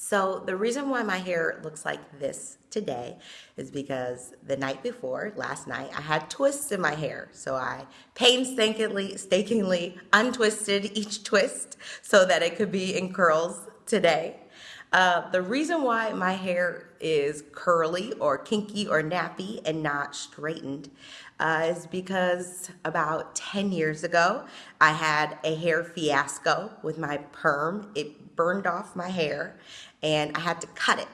So the reason why my hair looks like this today is because the night before, last night, I had twists in my hair. So I painstakingly, stakingly untwisted each twist so that it could be in curls today. Uh, the reason why my hair is curly or kinky or nappy and not straightened uh, is because about 10 years ago, I had a hair fiasco with my perm. It burned off my hair and I had to cut it.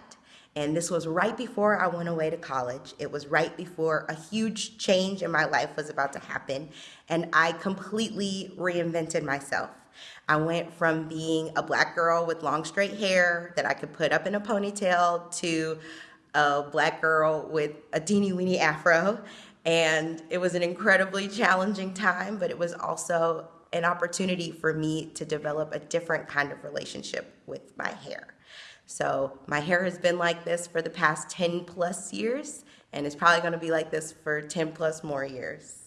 And this was right before I went away to college. It was right before a huge change in my life was about to happen. And I completely reinvented myself. I went from being a black girl with long straight hair that I could put up in a ponytail to a black girl with a teeny weeny afro. And it was an incredibly challenging time, but it was also an opportunity for me to develop a different kind of relationship with my hair. So my hair has been like this for the past 10 plus years, and it's probably gonna be like this for 10 plus more years.